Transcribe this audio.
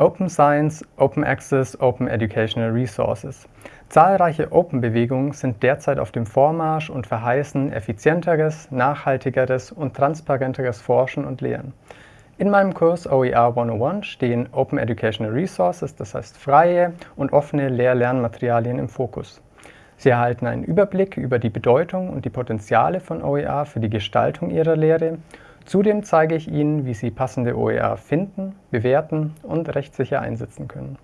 Open Science, Open Access, Open Educational Resources. Zahlreiche Open-Bewegungen sind derzeit auf dem Vormarsch und verheißen effizienteres, nachhaltigeres und transparenteres Forschen und Lehren. In meinem Kurs OER 101 stehen Open Educational Resources, das heißt freie und offene Lehr-Lernmaterialien im Fokus. Sie erhalten einen Überblick über die Bedeutung und die Potenziale von OER für die Gestaltung Ihrer Lehre Zudem zeige ich Ihnen, wie Sie passende OER finden, bewerten und rechtssicher einsetzen können.